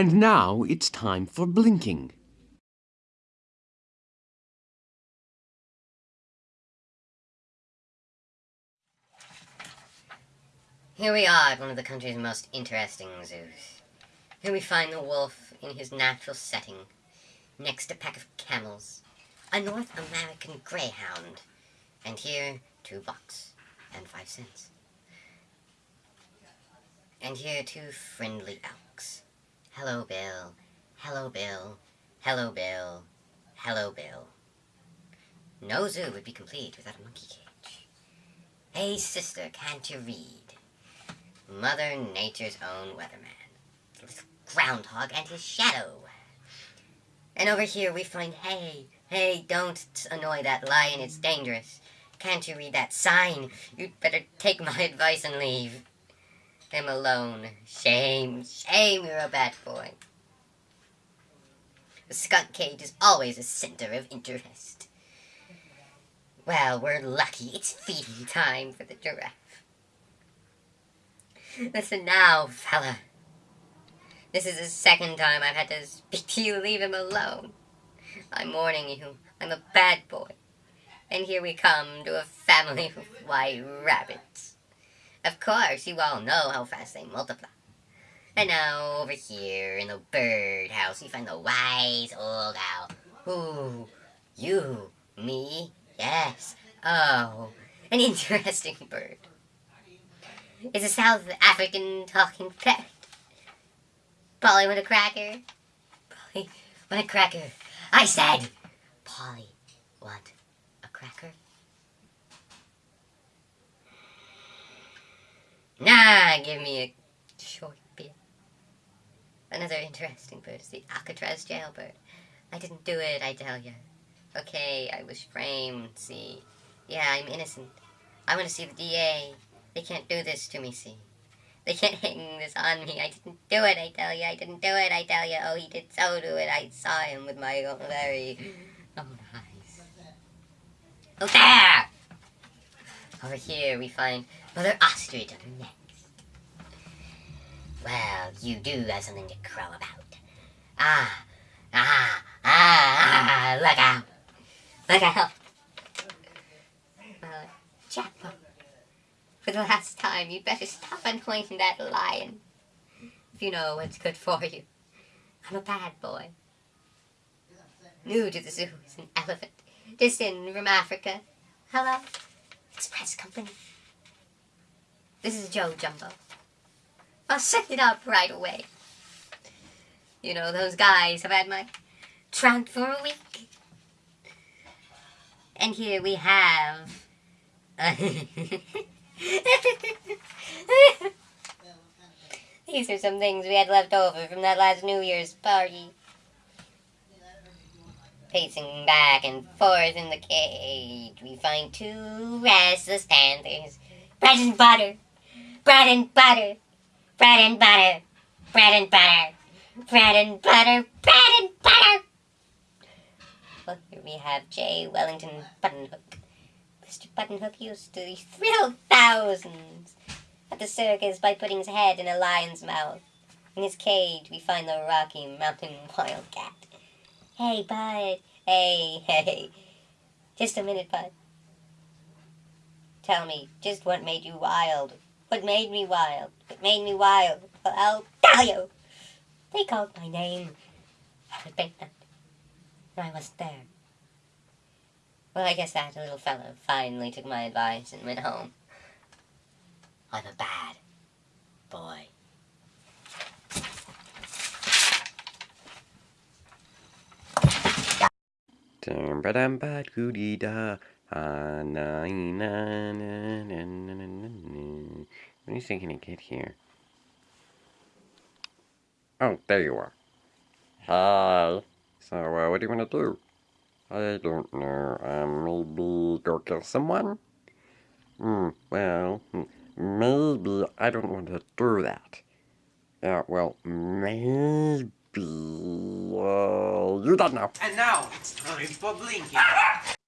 And now it's time for blinking. Here we are at one of the country's most interesting zoos. Here we find the wolf in his natural setting, next to a pack of camels, a North American greyhound, and here two bucks and five cents. And here two friendly elks. Hello, Bill. Hello, Bill. Hello, Bill. Hello, Bill. No zoo would be complete without a monkey cage. Hey, sister, can't you read? Mother Nature's own weatherman. This groundhog and his shadow. And over here we find, hey, hey, don't annoy that lion, it's dangerous. Can't you read that sign? You'd better take my advice and leave him alone. Shame, shame, you're a bad boy. The skunk cage is always a center of interest. Well, we're lucky. It's feeding time for the giraffe. Listen now, fella. This is the second time I've had to speak to you. Leave him alone. I'm warning you. I'm a bad boy. And here we come to a family of white rabbits. Of course, you all know how fast they multiply. And now, over here in the bird house, we find the wise old owl. Who? You? Me? Yes. Oh, an interesting bird. It's a South African talking parrot. Polly want a cracker? Polly want a cracker? I said, Polly want a cracker? Nah, give me a short bit. Another interesting bird is the Alcatraz jailbird. I didn't do it, I tell you. Okay, I was framed, see. Yeah, I'm innocent. I want to see the DA. They can't do this to me, see. They can't hang this on me. I didn't do it, I tell you. I didn't do it, I tell you. Oh, he did so do it. I saw him with my own very own eyes. Oh, there! Over here we find Mother Ostrich her neck. Well, you do have something to crow about. Ah, ah, ah, ah, look out. Look out. Well, Jackpot. For the last time, you better stop annoying that lion. If you know what's good for you. I'm a bad boy. New to the zoo is an elephant. Distant from Africa. Hello? Express Company. This is Joe Jumbo. I'll set it up right away. You know, those guys have had my trunk for a week. And here we have... These are some things we had left over from that last New Year's party. Pacing back and forth in the cage, we find two restless panthers. Bread and butter, bread and butter, bread and butter, bread and butter, bread and butter, bread and butter. Well, here we have J. Wellington Buttonhook. Mr. Buttonhook used to thrill thousands at the circus by putting his head in a lion's mouth. In his cage, we find the Rocky Mountain Wildcat. Hey, bud. Hey, hey. Just a minute, bud. Tell me, just what made you wild? What made me wild? What made me wild? Well, I'll tell you. They called my name. I repented, and I wasn't there. Well, I guess that little fellow finally took my advice and went home. I'm a bad boy. When is he gonna get here? Oh, there you are. Hi. So, uh, what do you want to do? I don't know. Um, maybe go kill someone? Hmm, well, maybe I don't want to do that. Yeah, well, maybe... Uh, you don't know. And now it's time for blinking.